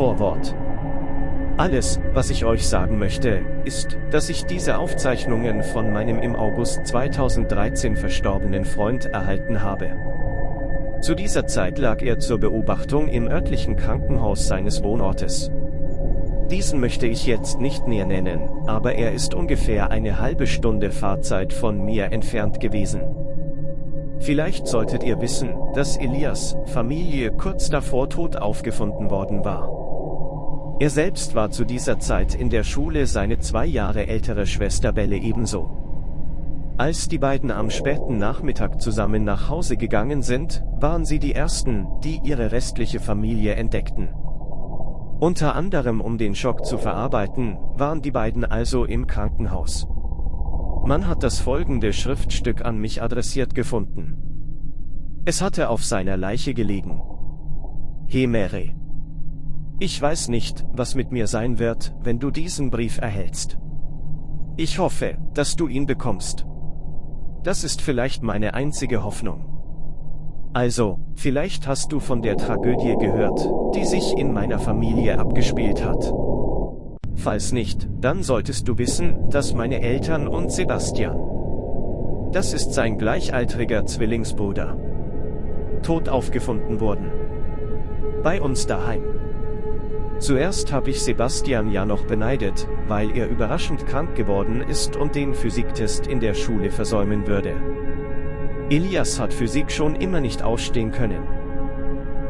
Vorwort. Alles, was ich euch sagen möchte, ist, dass ich diese Aufzeichnungen von meinem im August 2013 verstorbenen Freund erhalten habe. Zu dieser Zeit lag er zur Beobachtung im örtlichen Krankenhaus seines Wohnortes. Diesen möchte ich jetzt nicht näher nennen, aber er ist ungefähr eine halbe Stunde Fahrzeit von mir entfernt gewesen. Vielleicht solltet ihr wissen, dass Elias Familie kurz davor tot aufgefunden worden war. Er selbst war zu dieser Zeit in der Schule seine zwei Jahre ältere Schwester Belle ebenso. Als die beiden am späten Nachmittag zusammen nach Hause gegangen sind, waren sie die Ersten, die ihre restliche Familie entdeckten. Unter anderem um den Schock zu verarbeiten, waren die beiden also im Krankenhaus. Man hat das folgende Schriftstück an mich adressiert gefunden. Es hatte auf seiner Leiche gelegen. He Mary. Ich weiß nicht, was mit mir sein wird, wenn du diesen Brief erhältst. Ich hoffe, dass du ihn bekommst. Das ist vielleicht meine einzige Hoffnung. Also, vielleicht hast du von der Tragödie gehört, die sich in meiner Familie abgespielt hat. Falls nicht, dann solltest du wissen, dass meine Eltern und Sebastian. Das ist sein gleichaltriger Zwillingsbruder. Tot aufgefunden wurden. Bei uns daheim. Zuerst habe ich Sebastian ja noch beneidet, weil er überraschend krank geworden ist und den Physiktest in der Schule versäumen würde. Elias hat Physik schon immer nicht ausstehen können.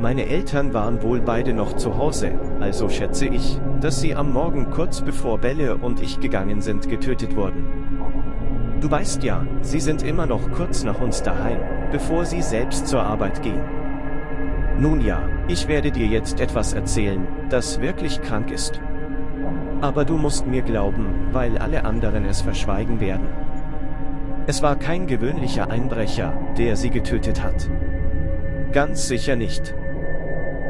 Meine Eltern waren wohl beide noch zu Hause, also schätze ich, dass sie am Morgen kurz bevor Belle und ich gegangen sind getötet wurden. Du weißt ja, sie sind immer noch kurz nach uns daheim, bevor sie selbst zur Arbeit gehen. Nun ja, ich werde dir jetzt etwas erzählen, das wirklich krank ist. Aber du musst mir glauben, weil alle anderen es verschweigen werden. Es war kein gewöhnlicher Einbrecher, der sie getötet hat. Ganz sicher nicht.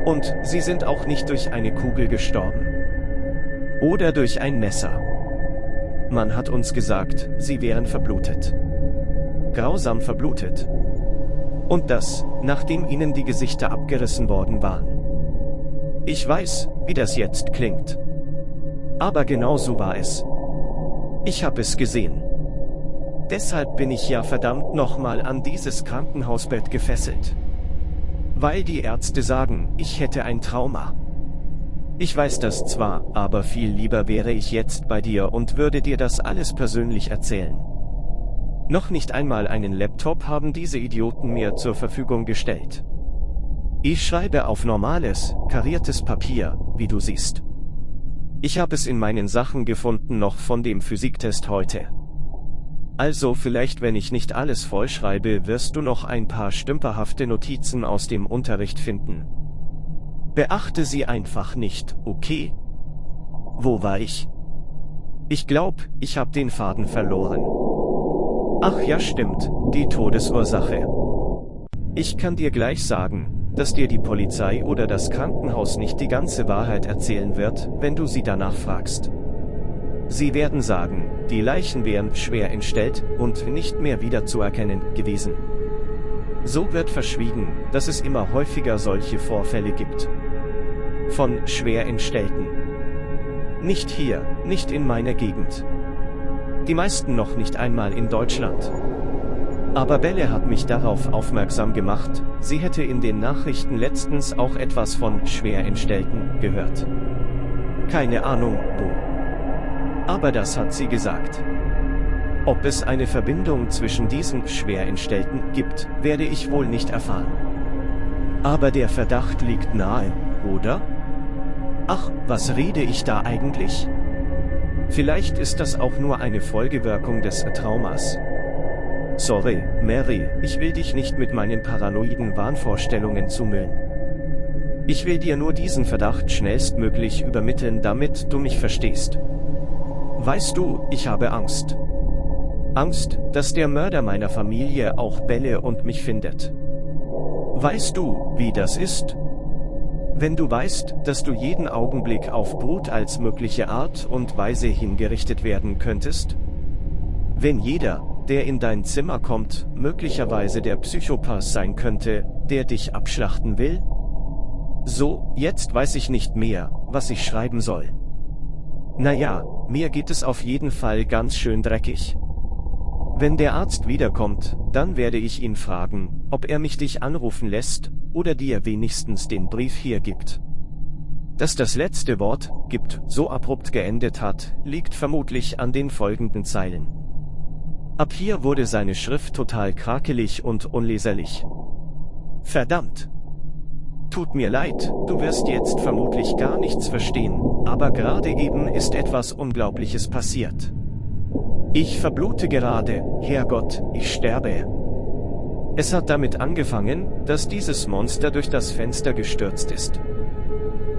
Und sie sind auch nicht durch eine Kugel gestorben. Oder durch ein Messer. Man hat uns gesagt, sie wären verblutet. Grausam verblutet. Und das, nachdem ihnen die Gesichter abgerissen worden waren. Ich weiß, wie das jetzt klingt. Aber genau so war es. Ich habe es gesehen. Deshalb bin ich ja verdammt nochmal an dieses Krankenhausbett gefesselt. Weil die Ärzte sagen, ich hätte ein Trauma. Ich weiß das zwar, aber viel lieber wäre ich jetzt bei dir und würde dir das alles persönlich erzählen. Noch nicht einmal einen Laptop haben diese Idioten mir zur Verfügung gestellt. Ich schreibe auf normales, kariertes Papier, wie du siehst. Ich habe es in meinen Sachen gefunden noch von dem Physiktest heute. Also vielleicht wenn ich nicht alles vollschreibe, wirst du noch ein paar stümperhafte Notizen aus dem Unterricht finden. Beachte sie einfach nicht, okay? Wo war ich? Ich glaub, ich hab den Faden verloren. Ach ja stimmt, die Todesursache. Ich kann dir gleich sagen, dass dir die Polizei oder das Krankenhaus nicht die ganze Wahrheit erzählen wird, wenn du sie danach fragst. Sie werden sagen, die Leichen wären schwer entstellt und nicht mehr wiederzuerkennen gewesen. So wird verschwiegen, dass es immer häufiger solche Vorfälle gibt. Von schwer entstellten. Nicht hier, nicht in meiner Gegend. Die meisten noch nicht einmal in Deutschland. Aber Belle hat mich darauf aufmerksam gemacht, sie hätte in den Nachrichten letztens auch etwas von Schwerentstellten gehört. Keine Ahnung, wo. Aber das hat sie gesagt. Ob es eine Verbindung zwischen diesen Schwerentstellten gibt, werde ich wohl nicht erfahren. Aber der Verdacht liegt nahe, oder? Ach, was rede ich da eigentlich? Vielleicht ist das auch nur eine Folgewirkung des Traumas. Sorry, Mary, ich will dich nicht mit meinen paranoiden Wahnvorstellungen zumüllen. Ich will dir nur diesen Verdacht schnellstmöglich übermitteln, damit du mich verstehst. Weißt du, ich habe Angst. Angst, dass der Mörder meiner Familie auch Bälle und mich findet. Weißt du, wie das ist? Wenn du weißt, dass du jeden Augenblick auf Brut als mögliche Art und Weise hingerichtet werden könntest? Wenn jeder, der in dein Zimmer kommt, möglicherweise der Psychopath sein könnte, der dich abschlachten will? So, jetzt weiß ich nicht mehr, was ich schreiben soll. Naja, mir geht es auf jeden Fall ganz schön dreckig. Wenn der Arzt wiederkommt, dann werde ich ihn fragen, ob er mich dich anrufen lässt, oder dir wenigstens den Brief hier gibt. Dass das letzte Wort, gibt, so abrupt geendet hat, liegt vermutlich an den folgenden Zeilen. Ab hier wurde seine Schrift total krakelig und unleserlich. Verdammt! Tut mir leid, du wirst jetzt vermutlich gar nichts verstehen, aber gerade eben ist etwas Unglaubliches passiert. Ich verblute gerade, Herrgott, ich sterbe. Es hat damit angefangen, dass dieses Monster durch das Fenster gestürzt ist.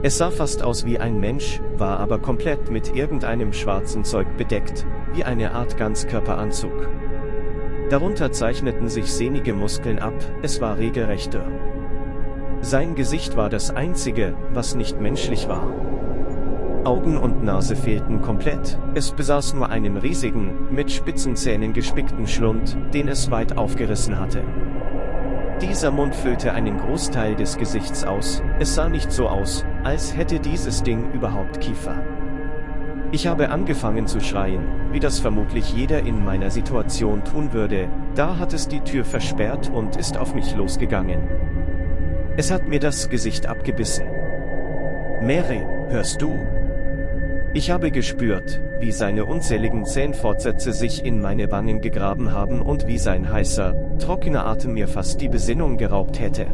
Es sah fast aus wie ein Mensch, war aber komplett mit irgendeinem schwarzen Zeug bedeckt, wie eine Art Ganzkörperanzug. Darunter zeichneten sich sehnige Muskeln ab, es war regelrechter. Sein Gesicht war das einzige, was nicht menschlich war. Augen und Nase fehlten komplett, es besaß nur einen riesigen, mit spitzen Zähnen gespickten Schlund, den es weit aufgerissen hatte. Dieser Mund füllte einen Großteil des Gesichts aus, es sah nicht so aus, als hätte dieses Ding überhaupt Kiefer. Ich habe angefangen zu schreien, wie das vermutlich jeder in meiner Situation tun würde, da hat es die Tür versperrt und ist auf mich losgegangen. Es hat mir das Gesicht abgebissen. Mary, hörst du? Ich habe gespürt, wie seine unzähligen Zähnfortsätze sich in meine Wangen gegraben haben und wie sein heißer, trockener Atem mir fast die Besinnung geraubt hätte.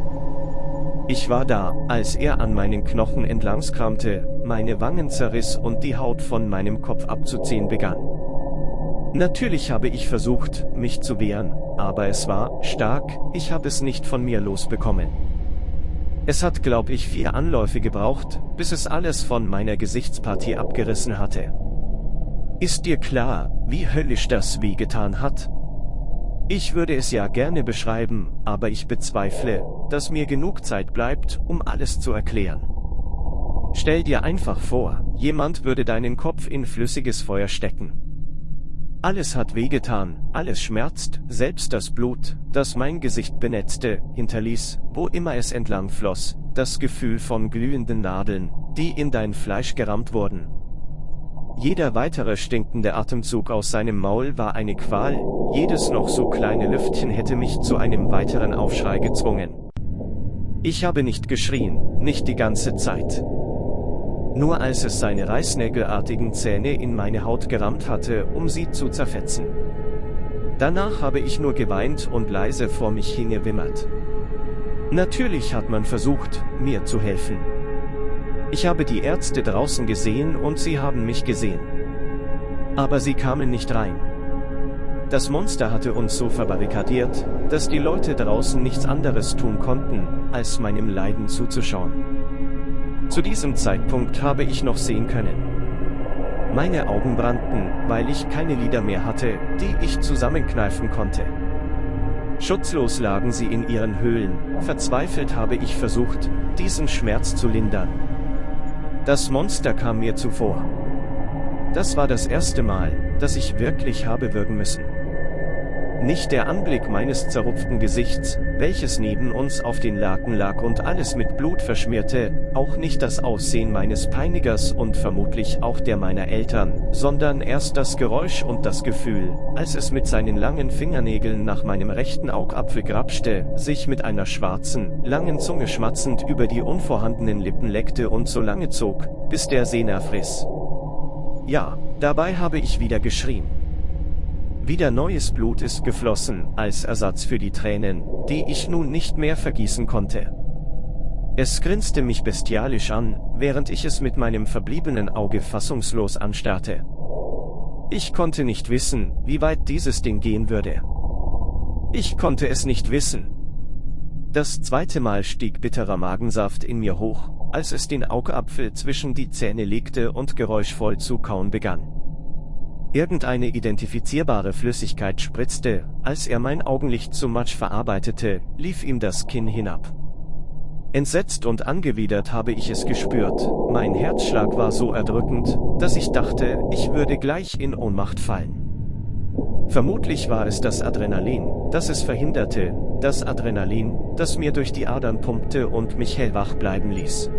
Ich war da, als er an meinen Knochen entlangskramte, meine Wangen zerriss und die Haut von meinem Kopf abzuziehen begann. Natürlich habe ich versucht, mich zu wehren, aber es war stark, ich habe es nicht von mir losbekommen. Es hat, glaub ich, vier Anläufe gebraucht, bis es alles von meiner Gesichtspartie abgerissen hatte. Ist dir klar, wie höllisch das wehgetan hat? Ich würde es ja gerne beschreiben, aber ich bezweifle, dass mir genug Zeit bleibt, um alles zu erklären. Stell dir einfach vor, jemand würde deinen Kopf in flüssiges Feuer stecken. Alles hat wehgetan, alles schmerzt, selbst das Blut, das mein Gesicht benetzte, hinterließ, wo immer es entlang floss, das Gefühl von glühenden Nadeln, die in dein Fleisch gerammt wurden. Jeder weitere stinkende Atemzug aus seinem Maul war eine Qual, jedes noch so kleine Lüftchen hätte mich zu einem weiteren Aufschrei gezwungen. Ich habe nicht geschrien, nicht die ganze Zeit. Nur als es seine reißnägelartigen Zähne in meine Haut gerammt hatte, um sie zu zerfetzen. Danach habe ich nur geweint und leise vor mich hingewimmert. Natürlich hat man versucht, mir zu helfen. Ich habe die Ärzte draußen gesehen und sie haben mich gesehen. Aber sie kamen nicht rein. Das Monster hatte uns so verbarrikadiert, dass die Leute draußen nichts anderes tun konnten, als meinem Leiden zuzuschauen. Zu diesem Zeitpunkt habe ich noch sehen können. Meine Augen brannten, weil ich keine Lider mehr hatte, die ich zusammenkneifen konnte. Schutzlos lagen sie in ihren Höhlen, verzweifelt habe ich versucht, diesen Schmerz zu lindern. Das Monster kam mir zuvor. Das war das erste Mal, dass ich wirklich habe würgen müssen. Nicht der Anblick meines zerrupften Gesichts, welches neben uns auf den Laken lag und alles mit Blut verschmierte, auch nicht das Aussehen meines Peinigers und vermutlich auch der meiner Eltern, sondern erst das Geräusch und das Gefühl, als es mit seinen langen Fingernägeln nach meinem rechten Augapfel grapschte, sich mit einer schwarzen, langen Zunge schmatzend über die unvorhandenen Lippen leckte und so lange zog, bis der Sehner friss. Ja, dabei habe ich wieder geschrien. Wieder neues Blut ist geflossen, als Ersatz für die Tränen, die ich nun nicht mehr vergießen konnte. Es grinste mich bestialisch an, während ich es mit meinem verbliebenen Auge fassungslos anstarrte. Ich konnte nicht wissen, wie weit dieses Ding gehen würde. Ich konnte es nicht wissen. Das zweite Mal stieg bitterer Magensaft in mir hoch, als es den Augapfel zwischen die Zähne legte und geräuschvoll zu kauen begann. Irgendeine identifizierbare Flüssigkeit spritzte, als er mein Augenlicht zu Matsch verarbeitete, lief ihm das Kinn hinab. Entsetzt und angewidert habe ich es gespürt, mein Herzschlag war so erdrückend, dass ich dachte, ich würde gleich in Ohnmacht fallen. Vermutlich war es das Adrenalin, das es verhinderte, das Adrenalin, das mir durch die Adern pumpte und mich hellwach bleiben ließ.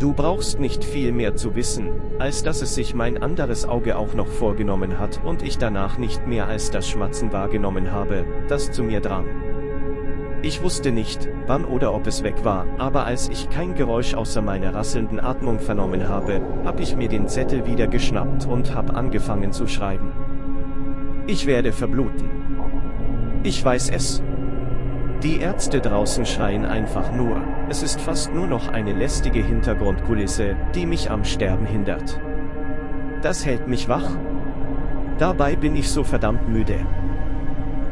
Du brauchst nicht viel mehr zu wissen, als dass es sich mein anderes Auge auch noch vorgenommen hat und ich danach nicht mehr als das Schmatzen wahrgenommen habe, das zu mir drang. Ich wusste nicht, wann oder ob es weg war, aber als ich kein Geräusch außer meiner rasselnden Atmung vernommen habe, habe ich mir den Zettel wieder geschnappt und habe angefangen zu schreiben. Ich werde verbluten. Ich weiß es. Die Ärzte draußen schreien einfach nur, es ist fast nur noch eine lästige Hintergrundkulisse, die mich am Sterben hindert. Das hält mich wach. Dabei bin ich so verdammt müde.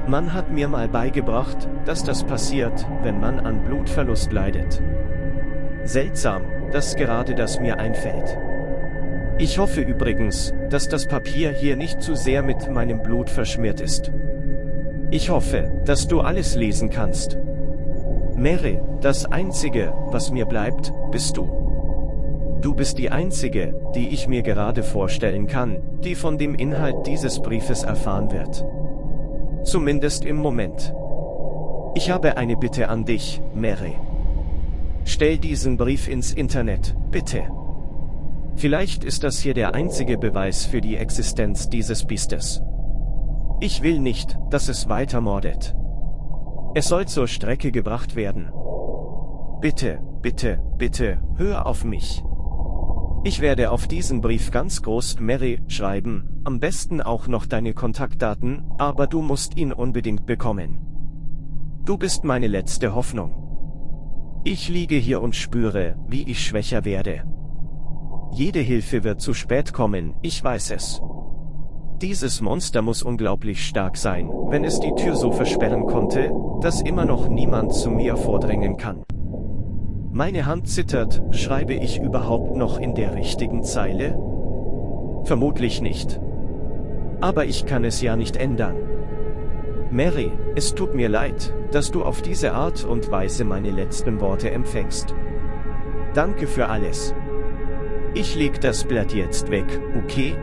Man hat mir mal beigebracht, dass das passiert, wenn man an Blutverlust leidet. Seltsam, dass gerade das mir einfällt. Ich hoffe übrigens, dass das Papier hier nicht zu sehr mit meinem Blut verschmiert ist. Ich hoffe, dass du alles lesen kannst. Mary, das Einzige, was mir bleibt, bist du. Du bist die Einzige, die ich mir gerade vorstellen kann, die von dem Inhalt dieses Briefes erfahren wird. Zumindest im Moment. Ich habe eine Bitte an dich, Mary. Stell diesen Brief ins Internet, bitte. Vielleicht ist das hier der einzige Beweis für die Existenz dieses Biestes. Ich will nicht, dass es weiter mordet. Es soll zur Strecke gebracht werden. Bitte, bitte, bitte, hör auf mich. Ich werde auf diesen Brief ganz groß Mary schreiben, am besten auch noch deine Kontaktdaten, aber du musst ihn unbedingt bekommen. Du bist meine letzte Hoffnung. Ich liege hier und spüre, wie ich schwächer werde. Jede Hilfe wird zu spät kommen, ich weiß es. Dieses Monster muss unglaublich stark sein, wenn es die Tür so versperren konnte, dass immer noch niemand zu mir vordringen kann. Meine Hand zittert, schreibe ich überhaupt noch in der richtigen Zeile? Vermutlich nicht. Aber ich kann es ja nicht ändern. Mary, es tut mir leid, dass du auf diese Art und Weise meine letzten Worte empfängst. Danke für alles. Ich leg das Blatt jetzt weg, okay?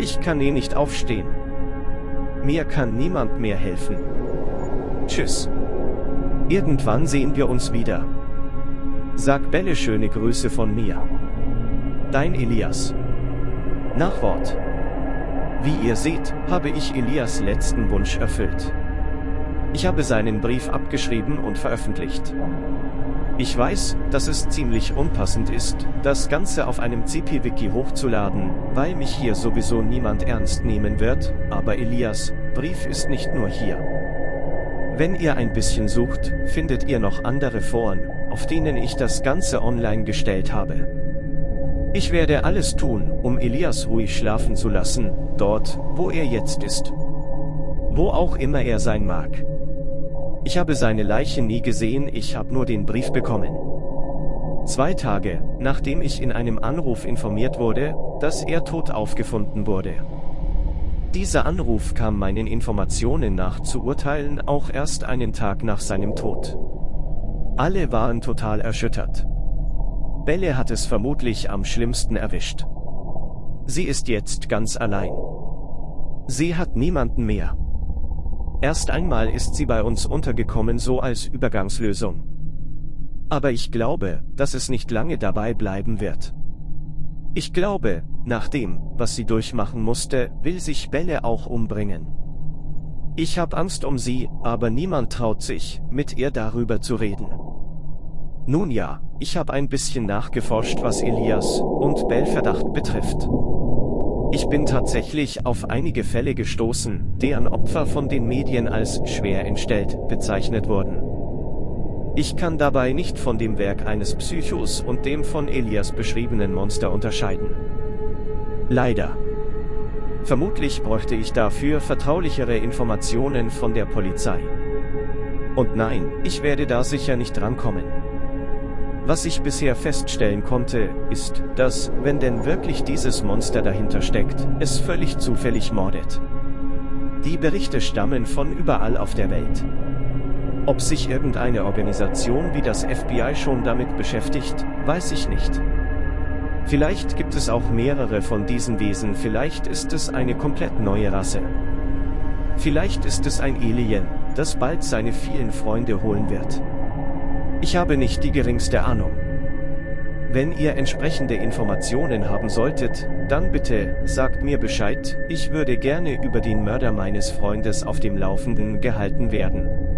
Ich kann eh nicht aufstehen. Mir kann niemand mehr helfen. Tschüss. Irgendwann sehen wir uns wieder. Sag Belle schöne Grüße von mir. Dein Elias. Nachwort. Wie ihr seht, habe ich Elias letzten Wunsch erfüllt. Ich habe seinen Brief abgeschrieben und veröffentlicht. Ich weiß, dass es ziemlich unpassend ist, das Ganze auf einem CP-Wiki hochzuladen, weil mich hier sowieso niemand ernst nehmen wird, aber Elias, Brief ist nicht nur hier. Wenn ihr ein bisschen sucht, findet ihr noch andere Foren, auf denen ich das Ganze online gestellt habe. Ich werde alles tun, um Elias ruhig schlafen zu lassen, dort, wo er jetzt ist. Wo auch immer er sein mag. Ich habe seine Leiche nie gesehen, ich habe nur den Brief bekommen. Zwei Tage, nachdem ich in einem Anruf informiert wurde, dass er tot aufgefunden wurde. Dieser Anruf kam meinen Informationen nach zu urteilen auch erst einen Tag nach seinem Tod. Alle waren total erschüttert. Belle hat es vermutlich am schlimmsten erwischt. Sie ist jetzt ganz allein. Sie hat niemanden mehr. Erst einmal ist sie bei uns untergekommen so als Übergangslösung. Aber ich glaube, dass es nicht lange dabei bleiben wird. Ich glaube, nach dem, was sie durchmachen musste, will sich Belle auch umbringen. Ich hab Angst um sie, aber niemand traut sich, mit ihr darüber zu reden. Nun ja, ich habe ein bisschen nachgeforscht, was Elias und Bell Verdacht betrifft. Ich bin tatsächlich auf einige Fälle gestoßen, deren Opfer von den Medien als schwer entstellt bezeichnet wurden. Ich kann dabei nicht von dem Werk eines Psychos und dem von Elias beschriebenen Monster unterscheiden. Leider. Vermutlich bräuchte ich dafür vertraulichere Informationen von der Polizei. Und nein, ich werde da sicher nicht drankommen. Was ich bisher feststellen konnte, ist, dass, wenn denn wirklich dieses Monster dahinter steckt, es völlig zufällig mordet. Die Berichte stammen von überall auf der Welt. Ob sich irgendeine Organisation wie das FBI schon damit beschäftigt, weiß ich nicht. Vielleicht gibt es auch mehrere von diesen Wesen, vielleicht ist es eine komplett neue Rasse. Vielleicht ist es ein Alien, das bald seine vielen Freunde holen wird. Ich habe nicht die geringste Ahnung. Wenn ihr entsprechende Informationen haben solltet, dann bitte, sagt mir Bescheid, ich würde gerne über den Mörder meines Freundes auf dem Laufenden gehalten werden.